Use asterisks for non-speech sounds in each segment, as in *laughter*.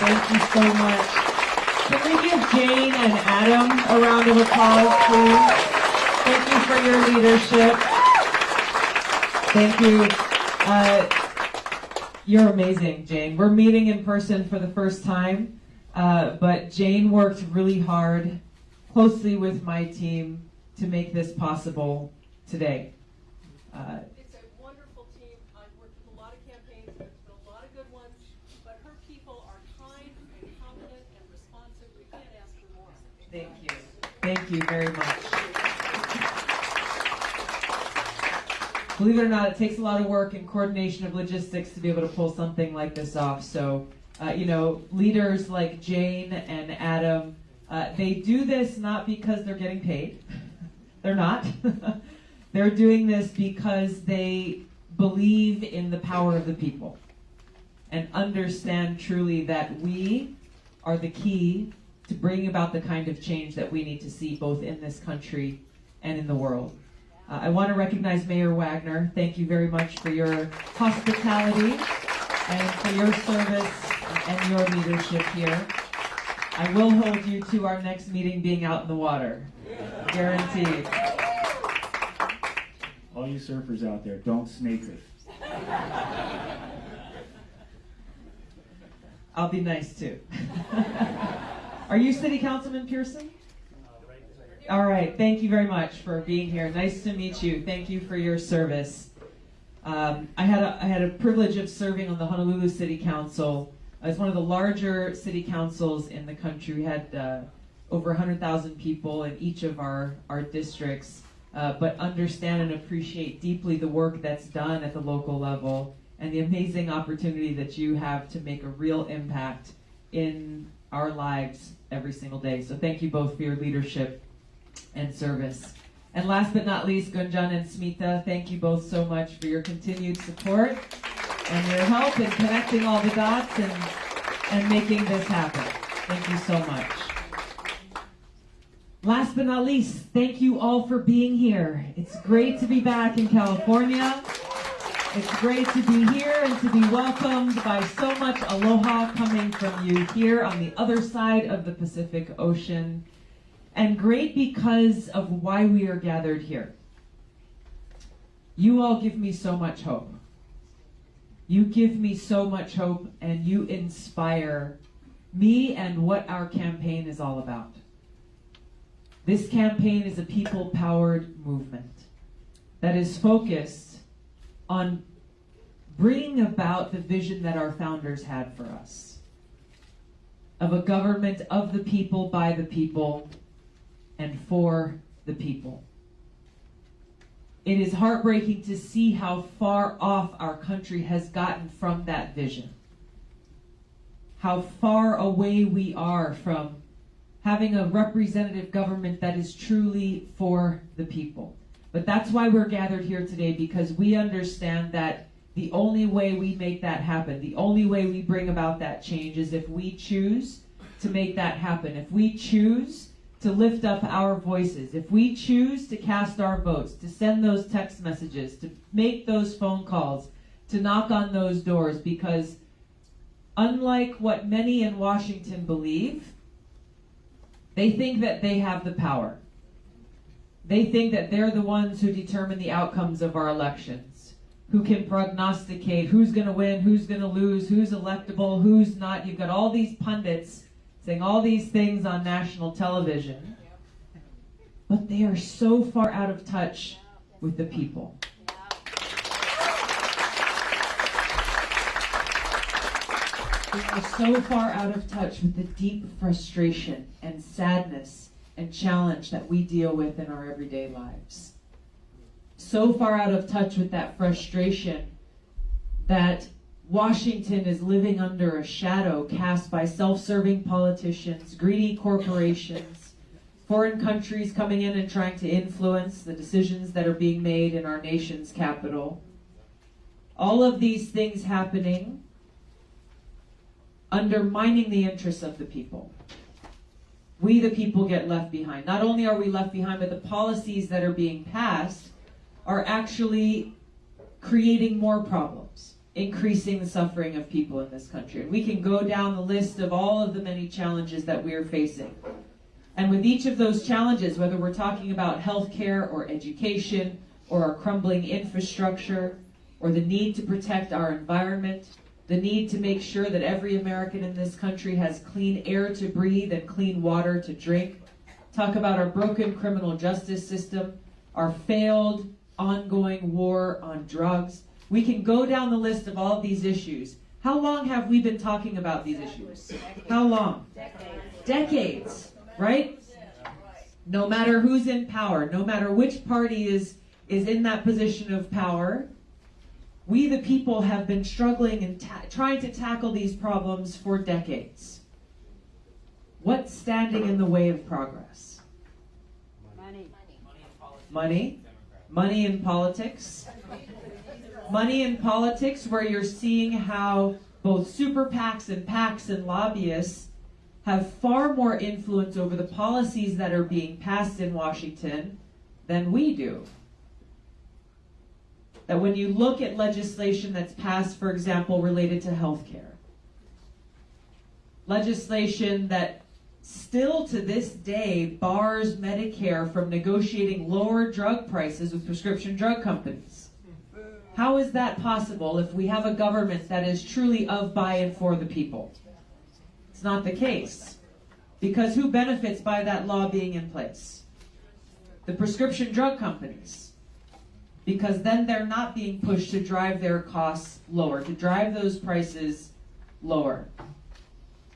Thank you so much. Can we give Jane and Adam a round of applause, please? Thank you for your leadership. Thank you. Uh, you're amazing, Jane. We're meeting in person for the first time, uh, but Jane worked really hard, closely with my team, to make this possible today. Uh, It's a wonderful team. I've worked with a lot of campaigns, there's been a lot of good ones, but her people are kind and competent and responsive. We can't ask for more. Thank you. Thank you very much. Believe it or not, it takes a lot of work and coordination of logistics to be able to pull something like this off. So, uh, you know, leaders like Jane and Adam, uh, they do this not because they're getting paid. *laughs* they're not. *laughs* they're doing this because they believe in the power of the people and understand truly that we are the key to bring about the kind of change that we need to see both in this country and in the world. Uh, I want to recognize Mayor Wagner. Thank you very much for your hospitality and for your service and your leadership here. I will hold you to our next meeting being out in the water. Guaranteed. All you surfers out there, don't snake it. I'll be nice too. *laughs* Are you City Councilman Pearson? All right, thank you very much for being here. Nice to meet you. Thank you for your service. Um, I had a, I had a privilege of serving on the Honolulu City Council. It's one of the larger city councils in the country. We had uh, over 100,000 people in each of our, our districts, uh, but understand and appreciate deeply the work that's done at the local level and the amazing opportunity that you have to make a real impact in our lives every single day. So thank you both for your leadership and service. And last but not least, Gunjan and Smita, thank you both so much for your continued support and your help in connecting all the dots and, and making this happen. Thank you so much. Last but not least, thank you all for being here. It's great to be back in California. It's great to be here and to be welcomed by so much aloha coming from you here on the other side of the Pacific Ocean. And great because of why we are gathered here. You all give me so much hope. You give me so much hope and you inspire me and what our campaign is all about. This campaign is a people powered movement that is focused on bringing about the vision that our founders had for us of a government of the people, by the people, and for the people. It is heartbreaking to see how far off our country has gotten from that vision. How far away we are from having a representative government that is truly for the people. But that's why we're gathered here today because we understand that the only way we make that happen, the only way we bring about that change is if we choose to make that happen. If we choose to lift up our voices, if we choose to cast our votes, to send those text messages, to make those phone calls, to knock on those doors, because unlike what many in Washington believe, they think that they have the power. They think that they're the ones who determine the outcomes of our elections, who can prognosticate who's going to win, who's going to lose, who's electable, who's not. You've got all these pundits saying all these things on national television, but they are so far out of touch with the people. They are so far out of touch with the deep frustration and sadness and challenge that we deal with in our everyday lives. So far out of touch with that frustration that Washington is living under a shadow cast by self serving politicians, greedy corporations, foreign countries coming in and trying to influence the decisions that are being made in our nation's capital. All of these things happening undermining the interests of the people. We, the people, get left behind. Not only are we left behind, but the policies that are being passed are actually creating more problems increasing the suffering of people in this country. And we can go down the list of all of the many challenges that we are facing. And with each of those challenges, whether we're talking about healthcare or education or our crumbling infrastructure or the need to protect our environment, the need to make sure that every American in this country has clean air to breathe and clean water to drink, talk about our broken criminal justice system, our failed ongoing war on drugs. We can go down the list of all of these issues. How long have we been talking about these issues? How long? Decades, Decades, right? No matter who's in power, no matter which party is is in that position of power, we the people have been struggling and ta- trying to tackle these problems for decades. What's standing in the way of progress? Money. Money? Money in politics? Money in politics, where you're seeing how both super PACs and PACs and lobbyists have far more influence over the policies that are being passed in Washington than we do. That when you look at legislation that's passed, for example, related to healthcare, legislation that still to this day bars Medicare from negotiating lower drug prices with prescription drug companies. How is that possible if we have a government that is truly of, by, and for the people? It's not the case. Because who benefits by that law being in place? The prescription drug companies. Because then they're not being pushed to drive their costs lower, to drive those prices lower.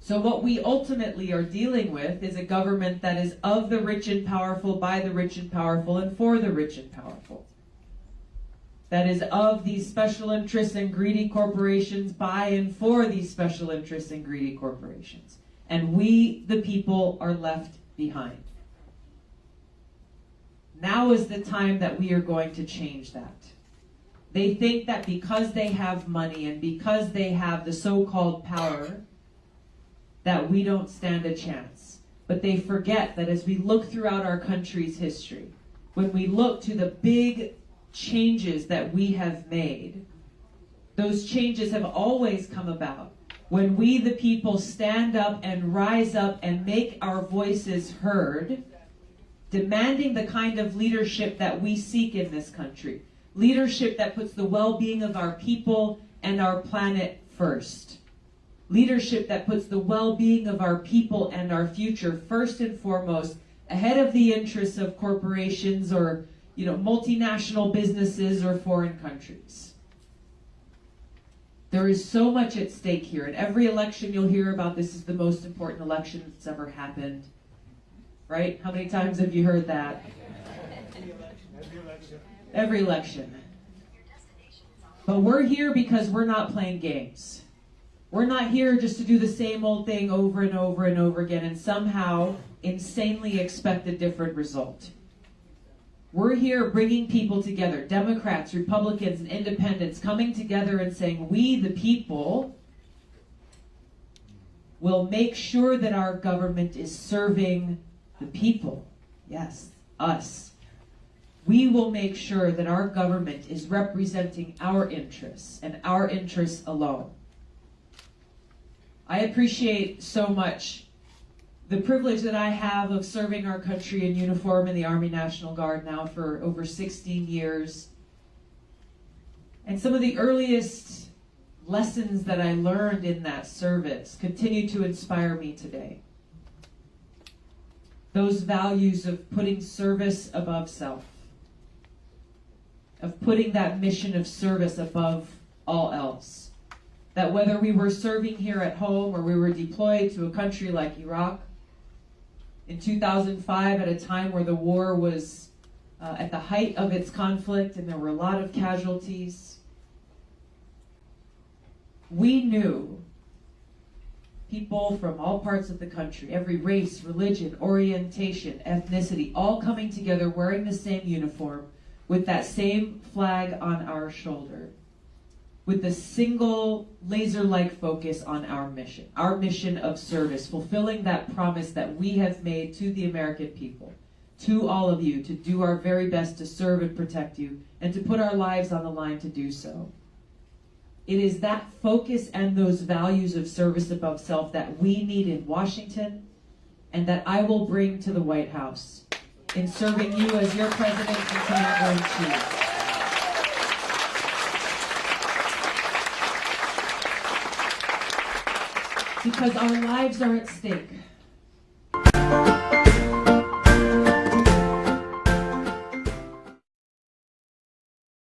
So, what we ultimately are dealing with is a government that is of the rich and powerful, by the rich and powerful, and for the rich and powerful. That is of these special interests and greedy corporations, by and for these special interests and greedy corporations. And we, the people, are left behind. Now is the time that we are going to change that. They think that because they have money and because they have the so called power, that we don't stand a chance. But they forget that as we look throughout our country's history, when we look to the big changes that we have made, those changes have always come about when we, the people, stand up and rise up and make our voices heard, demanding the kind of leadership that we seek in this country. Leadership that puts the well being of our people and our planet first. Leadership that puts the well-being of our people and our future first and foremost ahead of the interests of corporations or you know multinational businesses or foreign countries. There is so much at stake here at every election you'll hear about this is the most important election that's ever happened right? How many times have you heard that? Every election. But we're here because we're not playing games. We're not here just to do the same old thing over and over and over again and somehow insanely expect a different result. We're here bringing people together, Democrats, Republicans, and independents coming together and saying, we, the people, will make sure that our government is serving the people. Yes, us. We will make sure that our government is representing our interests and our interests alone. I appreciate so much the privilege that I have of serving our country in uniform in the Army National Guard now for over 16 years. And some of the earliest lessons that I learned in that service continue to inspire me today. Those values of putting service above self, of putting that mission of service above all else. That whether we were serving here at home or we were deployed to a country like Iraq in 2005 at a time where the war was uh, at the height of its conflict and there were a lot of casualties, we knew people from all parts of the country, every race, religion, orientation, ethnicity, all coming together wearing the same uniform with that same flag on our shoulder with the single laser like focus on our mission, our mission of service, fulfilling that promise that we have made to the American people, to all of you, to do our very best to serve and protect you, and to put our lives on the line to do so. It is that focus and those values of service above self that we need in Washington and that I will bring to the White House in serving you as your president and commander in chief. Because our lives are at stake.